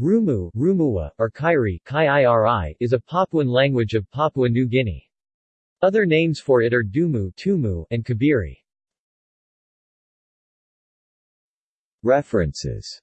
Rumu, Rumua, or Kairi, is a Papuan language of Papua New Guinea. Other names for it are Dumu, Tumu, and Kibiri. References